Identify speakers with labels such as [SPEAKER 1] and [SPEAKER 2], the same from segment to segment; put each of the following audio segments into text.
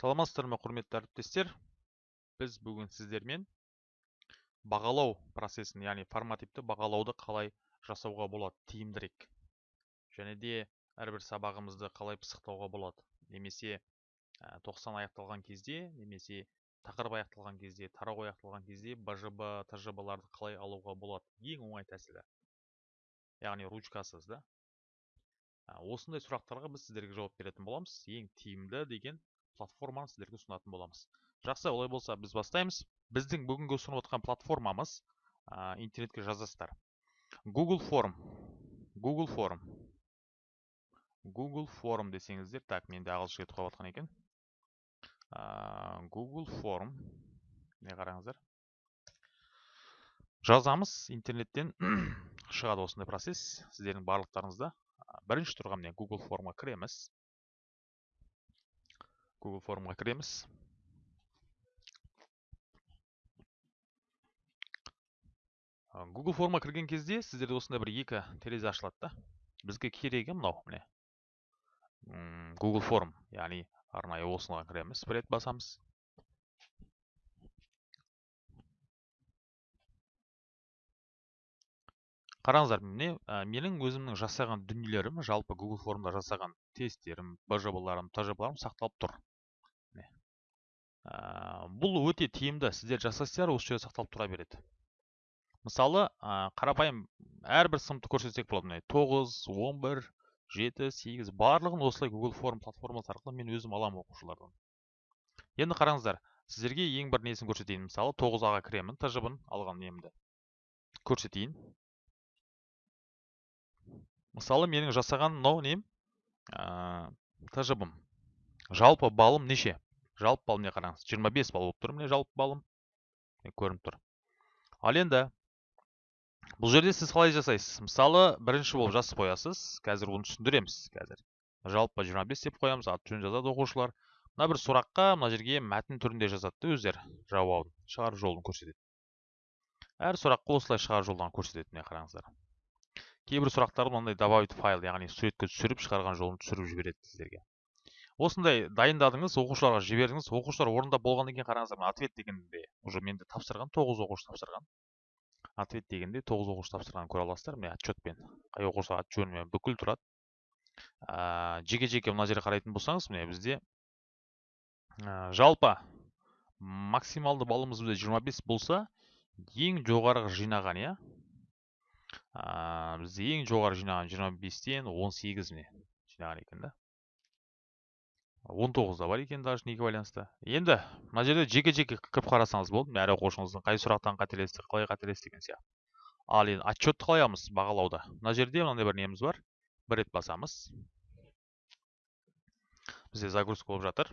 [SPEAKER 1] саламатсыздар ма құрметті әріптестер? Біз бүгін сіздермен бағалау процесін яғни формативті бағалауды қалай жасауға болады тиімдірек. Және де әрбір сабағымызды қалай пысықтауға болады. Немесе 90 аяқталған кезде немесе тақырып аяқталған кезде тарау аяқталған кезде бжб тжб-ларды қалай алуға болады? Ең оңай тәсілі. Яғни ручкасыз да? Осындай сұрақтарға біз сіздерге жауап беретін боламыз. Ең тиімді деген платформаны сіздерге ұсынатын боламыз. Жақсы олай болса біз бастаймыз. Біздің бүгінгі ұсынып отқан платформамыз ә, интернетке жазасыздар. Google форм google форм google форм десеңіздер так менде ағылшын кетіп қалып жатқан екен. Ә, google форм не қараңыздар? Жазамыз интернеттен шығады осындай процесс. Сіздердің барлықтарыңызда. Бірінші тұрған міне google формға кіреміз. Google формға кіреміз google форма кірген кезде сіздерде осындай бір екі терезе ашылады да. Бізге керегі мынау міне. Google форм яғни арнайы осыған кіреміз бір рет басамыз. Қараңыздар міне менің өзімнің жасаған дүниелерім жалпы google формда жасаған тесттерім бжб-ларым тжб-ларым сақталып тұр. Ә, бұл өте тиімді. Сіздер жасасыздар осы жерде сақталып тұра береді. Мысалы ә, қарапайым әрбір сыныпты көрсетсек болады. Міне тоғыз он бір жеті сегіз. Барлығын осылай google форм платформасы арқылы мен өзім аламын оқушылардан. Енді қараңыздар сіздерге ең бір несін көрсетейін? Мысалы тоғыз аға кіремін тжб алған немді. Көрсетейін. Мысалы менің жасаған мынау нем? Ә, тжб жалпы балым неше? Жалпы балл міне қараңыз. 25 балл болып тұр міне жалпы балым көрініп тұр. Ал енді бұл жерде сіз қалай жасайсыз? Мысалы бірінші болып жазып қоясыз. Қазір оны түсіндіреміз қазір. Жалпы 25 деп қоямыз аты жөнін жазады оқушылар. Мына бір сұраққа мына жерге мәтін түрінде жазады да өздері. Жауабын шығару жолын көрсетеді. Әр сұраққа осылай шығару жолдарын көрсетеді міне қараңыздар. Кейбір сұрақтарды мынандай добавить файл яғни суретке түсіріп шығарған жолын түсіріп жібереді сіздерге. Осындай дайындадыңыз оқушыларға жібердіңіз оқушылар орындап болғаннан кейін қараңыздар мына ответ дегенде уже менде тапсырған тоғыз оқушы тапсырған. Ответ дегенде тоғыз оқушы тапсырғанын көре аласыздар міне отчетпен. Қай оқушы аты жөнімен бүкіл тұрады. Ә, жеке жеке мына жерге қарайтын болсаңыз міне бізде ә, жалпы максималды балымыз бізде 25 болса ең жоғарғы жинаған иә? Бізде ең жоғары жинаған 25-тен 18 міне жинаған екен да. Он тоғызда бар екен даже неге байланысты енді мына жерде жеке жеке кіріп қарасаңыз болды әр оқушыңыздың қай сұрақтан қателесті қалай қателесті деген сияқты. Ал енді отчетты қалай аламыз бағалауда. Мына жерде мынандай бір неміз бар. Бір рет басамыз. Бізде загрузка болып жатыр.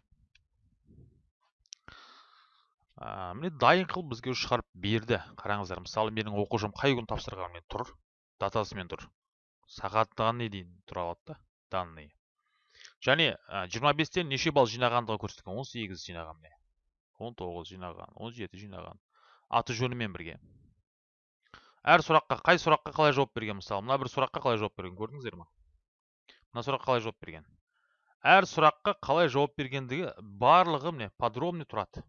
[SPEAKER 1] Ә, міне дайын қылып бізге шығарып берді. Қараңыздар мысалы менің оқушым қай күн тапсырғанымен тұр датасымен тұр. Сағаттан не дейін тұра алады да данный және жиырма бестен неше балл жинағандығы көрсетілген он сегіз жинаған міне. Он тоғыз жинаған он жеті жинаған. Аты жөнімен бірге. Әр сұраққа қай сұраққа қалай жауап берген мысалы? Мына бір сұраққа қалай жауап берген көрдіңіздер ма мына сұраққа қалай жауап берген? Әр сұраққа қалай жауап бергендігі барлығы міне подробный тұрады.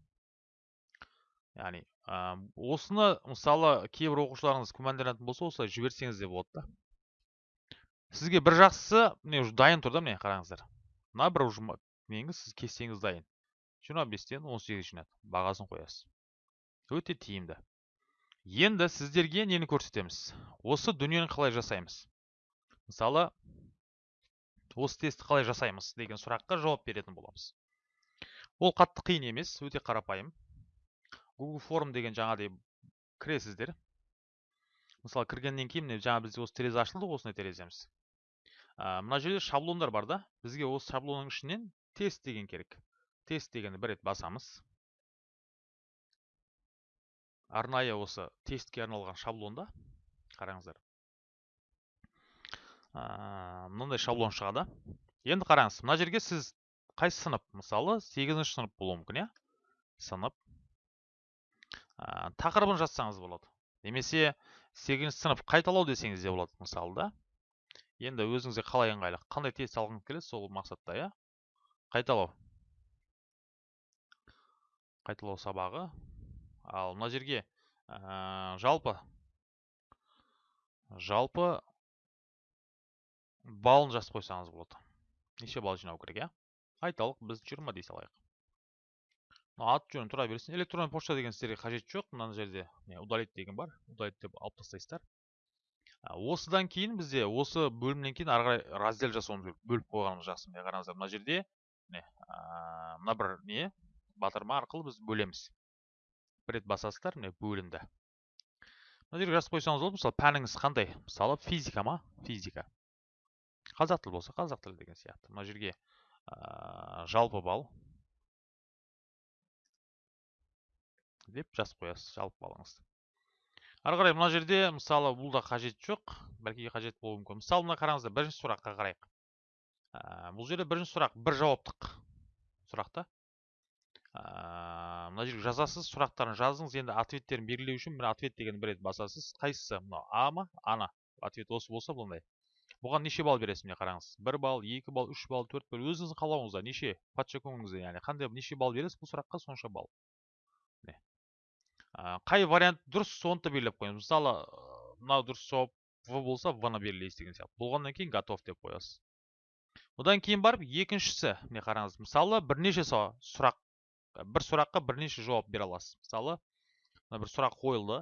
[SPEAKER 1] Яғни осыны мысалы кейбір оқушыларыңыз күмәнданатын болса осылай жіберсеңіз де болады да. Сізге бір жақсысы міне дайын тұр да міне қараңыздар. Мына бір неңіз сіз кестеңіз дайын. Жиырма бестен он сегіз жинады бағасын қоясыз. Өте тиімді. Енді сіздерге нені көрсетеміз? Осы дүниені қалай жасаймыз? Мысалы осы тестті қалай жасаймыз? деген сұраққа жауап беретін боламыз. Ол қатты қиын емес өте қарапайым. Google форм деген жаңағыдай кіресіздер. Мысалы кіргеннен кейін міне жаңа бізде осы терезе ашылды осындай тереземіз. Мына жерде шаблондар бар да. Бізге осы шаблонның ішінен тест деген керек. Тест дегенді бір рет басамыз. Арнайы осы тестке арналған шаблонда қараңыздар. Мынандай шаблон шығады. Енді қараңыз мына жерге сіз қайсы сынып? Мысалы сегізінші сынып болуы мүмкін иә? Сынып. Ә, тақырыбын жазсаңыз болады. Немесе сегізінші сынып қайталау десеңіз де болады мысалы да. Енді өзіңізге қалай ыңғайлы? Қандай тест алғыңыз келеді сол мақсатта иә? Қайталау. Қайталау сабағы. Ал мына жерге ә, жалпы. Жалпы балын жазып қойсаңыз болады. Неше балл жинау керек иә? Айталық біз жиырма дей салайық. Аты жөні тұра берсін электронный почта деген сіздерге қажет жоқ. Мына жерде не удалить деген бар. Удалить деп алып тастайсыздар. Осыдан кейін бізде осы бөлімнен кейін ары қарай раздел жасауымыз керек. Бөліп қойғанымыз жақсы. Міне қараңыздар мына жерде міне мына бір не батырма арқылы біз бөлеміз. Бір рет басасыздар міне бөлінді. Мына жерге жазып қойсаңыз болады мысалы пәніңіз қандай? Мысалы физика ма? Физика. Қазақ тілі болса қазақ тілі деген сияқты. Мына жерге жалпы балл. Деп жазып қоясыз жалпы балыңызды ары қарай мына жерде мысалы бұл да қажет жоқ. Бәлки қажет болуы мүмкін. Мысалы мына қараңыздар бірінші сұраққа қарайық. Ә, бұл жерде бірінші сұрақ бір жауаптық сұрақ та. Ә, мына жерге жазасыз сұрақтарын жазыңыз. Енді ответтерін белгілеу үшін мына ответ деген бір рет басасыз. Қайсысы? Мынау а ма? Ана. Ответ осы болса бұндай. Бұған неше балл бересіз міне қараңыз? Бір балл екі балл үш балл төрт балл. Өзіңіздің қалауыңызда неше? Подчекуіңізде яғни қандай неше балл бересіз? Бұл сұраққа сонша балл. Қай вариант дұрыс соны да белгілеп қойыңыз мысалы мынау дұрыс жауап в болса в ны белгілейсіз деген сияқты болғаннан кейін готов деп қоясыз одан кейін барып екіншісі міне қараңыз мысалы бірнеше сұрақ бір сұраққа бірнеше жауап бере аласыз. Мысалы мына бір сұрақ қойылды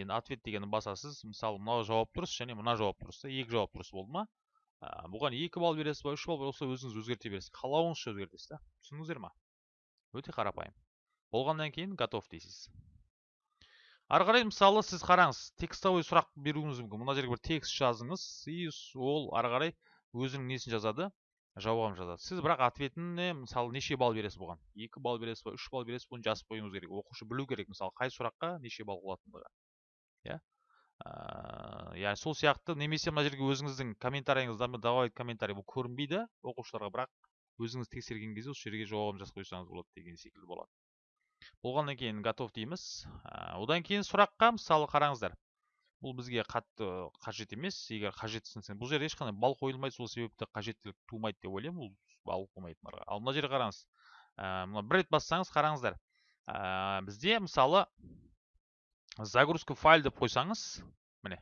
[SPEAKER 1] енді ответ дегенді басасыз. Мысалы мынау жауап дұрыс және мына жауап дұрыс екі жауап дұрыс болды ма? Бұған екі балл бересіз ба үш балл осы өзіңіз өзгерте бересіз. Қалауыңызша өзгертесіз да? Түсіндіңіздер ма өте қарапайым. Болғаннан кейін готов дейсіз. Ары қарай мысалы сіз қараңыз текстовой сұрақ беруіңіз мүмкін. Мына жерге бір текст жазыңыз и ол ары қарай өзінің несін жазады? Жауабын жазады. Сіз бірақ ответіне мысалы неше балл бересіз бұған? Екі балл бересіз ба үш балл бересіз бұны жазып қоюыңыз керек. Оқушы білу керек. Мысалы қай сұраққа неше балл болатындығы иә? Яғни сол сияқты немесе мына жерге өзіңіздің комментарийіңізді добавить комментарий. Бұл көрінбейді. Оқушыларға бірақ өзіңіз тексерген кезде осы жерге жауабын жазып қойсаңыз болады деген секілді болады. Болғаннан кейін готов дейміз. Одан кейін сұраққа мысалы қараңыздар. Бұл бізге қатты қажет емес. Егер қажетсінсе бұл жерде ешқандай балл қойылмайды сол себепті қажеттілік тумайды деп ойлаймын. Ол балл қоймайтындарға. Ал мына жерге қараңыз. Мына бір рет бассаңыз қараңыздар. Бізде мысалы загрузка файл деп қойсаңыз міне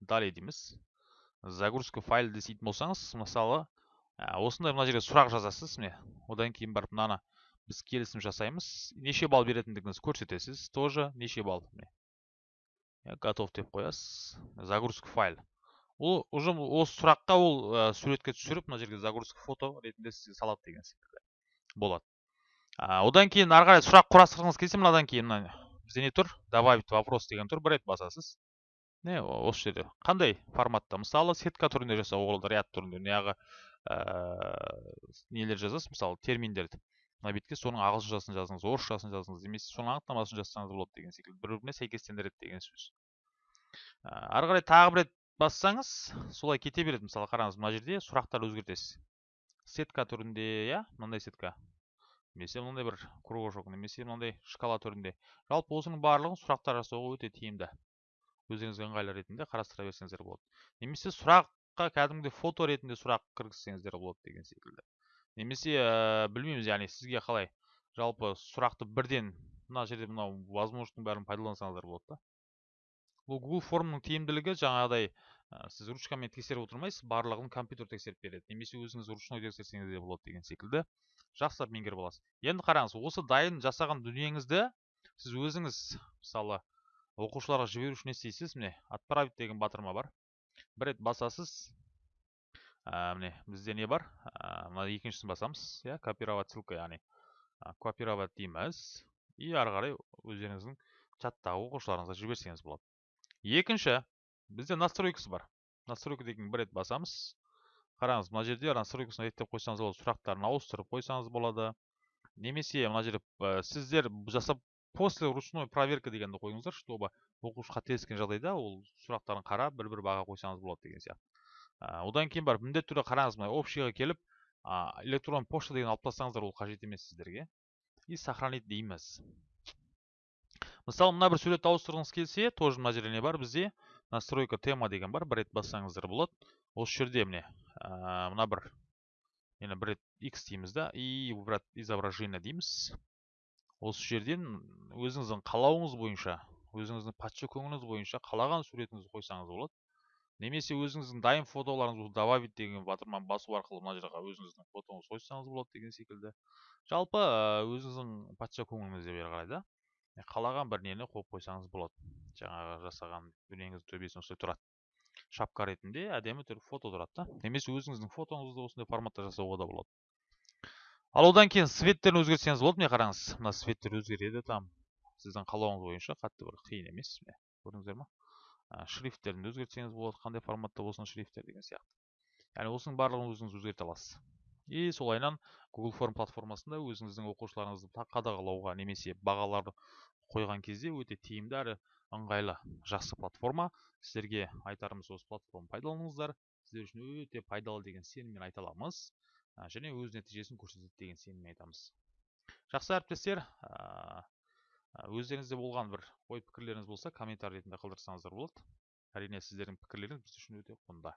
[SPEAKER 1] далее дейміз. Загрузка файл дейтін болсаңыз мысалы осындай мына жерге сұрақ жазасыз міне. Одан кейін барып мынаны біз келісім жасаймыз. Неше балл беретіндігіңізді көрсетесіз тоже неше балл готов деп қоясыз. Загрузка файл. Ол уже осы сұраққа ол суретке түсіріп мына жерге загрузка фото ретінде сізге салады деген секілді. Болады. Одан кейін ары қарай сұрақ құрастырғыңыз келсе мынадан кейін мына бізде не тұр? Добавить вопрос деген тұр бір рет басасыз. Не осы жерде. Қандай форматта? Мысалы сетка түрінде жасауға болады ряд түрінде неғағы нелер жазасыз? Мысалы терминдерді. Мына бетке соның ағылшыншасын жазыңыз орысшасын жазыңыз немесе соның анықтамасын жазсаңыз болады деген секілді. Бір біріне сәйкестендіреді деген сөз. Ары қарай тағы бір рет бассаңыз солай кете береді. Мысалы қараңыз мына жерде сұрақтар өзгертесіз. Сетка түрінде иә мынандай сетка. Немесе мынандай бір кружок немесе мынандай шкала түрінде. Жалпы осының барлығын сұрақтар жасауға өте тиімді. Өздеріңізге ыңғайлы ретінде қарастыра берсеңіздер болады. Немесе сұраққа кәдімгідей фото ретінде сұрақ кіргізсеңіздер болады деген секілді. Немесе ә, білмейміз яғни сізге қалай жалпы сұрақты бірден мына жерде мынау возможностьтың бәрін пайдалансаңыздар болады да. Бұл google формның тиімділігі жаңағыдай ә, сіз ручкамен тексеріп отырмайсыз барлығын компьютер тексеріп береді. Немесе өзіңіз ручной тексерсеңіз де болады деген секілді. Жақсылап меңгеріп аласыз. Енді қараңыз осы дайын жасаған дүниеңізді сіз өзіңіз мысалы оқушыларға жіберу үшін не істейсіз? міне отправить деген батырма бар. Бір рет басасыз міне бізде не бар? Мына екіншісін басамыз. Иә копировать ссылка яғни копировать дейміз. И ары қарай өздеріңіздің чаттағы оқушыларыңызға жіберсеңіз болады. Екінші бізде настройкасы бар. Настройка деген бір рет басамыз. Қараңыз мына жерде настройкасын реттеп қойсаңыз болады сұрақтарын ауыстырып қойсаңыз болады. Немесе мына жерде ә, сіздер жасап после ручной проверка дегенді қойыңыздар чтобы оқушы қателескен жағдайда ол сұрақтарын қарап бір бір баға қойсаңыз болады деген сияқты. Одан кейін барып міндетті түрде қараңыз мына общийға келіп электронный почта деген алып тастаңыздар ол қажет емес сіздерге. И сохранить дейміз. Мысалы мына бір суретті ауыстырғыңыз келсе тоже мына жерде не бар бізде? Настройка тема деген бар бір рет бассаңыздар болады. Осы жерде міне мына бір мені бір рет x дейміз да и выбрать изображение дейміз. Осы жерден өзіңіздің қалауыңыз бойынша өзіңіздің патша көңіліңіз бойынша қалаған суретіңізді қойсаңыз болады. Немесе өзіңіздің дайын фотоларыңызды добавить деген батырманы басу арқылы мына жаққа өзіңіздің фотоңызды қойсаңыз болады деген секілді. Жалпы өзіңіздің патша көңіліңізге бері қарай да қалаған бір нені қойып қойсаңыз болады. Жаңағы жасаған дүниеңіздің төбесіне осылай тұрады. Шапка ретінде әдемі түр фото тұрады да. Немесе өзіңіздің фотоңызды осындай форматта жасауға да болады. Ал одан кейін цветтерін өзгертсеңіз болады міне қараңыз? Мына цветтер өзгереді там. Сіздің қалауыңыз бойынша қатты бір қиын емес міне көрдіңіздер ма? Шрифттерін өзгертсеңіз болады қандай форматта болсын шрифттер деген сияқты. Яғни осының барлығын өзіңіз өзгерте аласыз. И солайынан google форм платформасында өзіңіздің оқушыларыңызды қадағалауға немесе бағаларды қойған кезде өте тиімді әрі ыңғайлы жақсы платформа. Сіздерге айтарымыз осы платформаны пайдаланыңыздар. Сіздер үшін өте пайдалы деген сеніммен айта аламыз және өз нәтижесін көрсетеді деген сеніммен айтамыз. Жақсы әріптестер өздеріңізде болған бір ой пікірлеріңіз болса комментарий ретінде қалдырсаңыздар болады. Әрине сіздердің пікірлеріңіз біз үшін өте құнды.